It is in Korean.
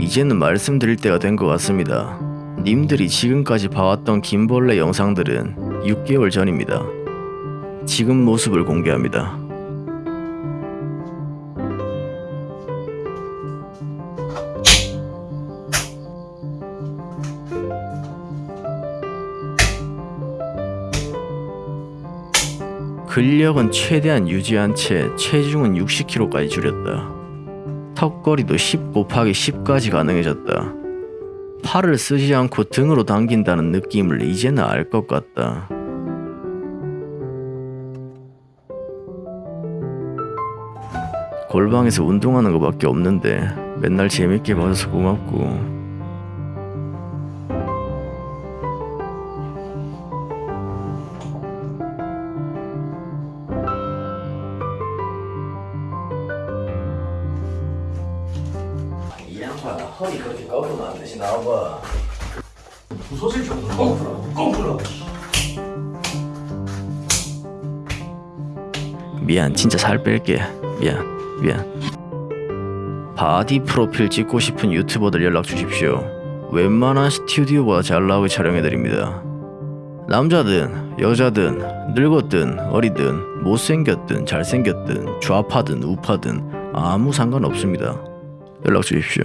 이제는 말씀드릴 때가 된 것 같습니다. 님들이 지금까지 봐왔던 김벌레 영상들은 6개월 전입니다. 지금 모습을 공개합니다. 근력은 최대한 유지한 채 체중은 60kg까지 줄였다. 턱걸이도 10 곱하기 10까지 가능해졌다. 팔을 쓰지 않고 등으로 당긴다는 느낌을 이제는 알 것 같다. 골방에서 운동하는 것밖에 없는데 맨날 재밌게 봐줘서 고맙고 이 양반 허리 그렇게 꺾으면 안 되지. 나와봐. 부서질 정도로? 꽁풀어 꽁풀어 미안 진짜 살 뺄게. 미안 미안. 바디 프로필 찍고 싶은 유튜버들 연락 주십시오. 웬만한 스튜디오보다 잘 나오게 촬영해드립니다. 남자든 여자든 늙었든 어리든 못생겼든 잘생겼든 좌파든 우파든 아무 상관없습니다. 연락 주십시오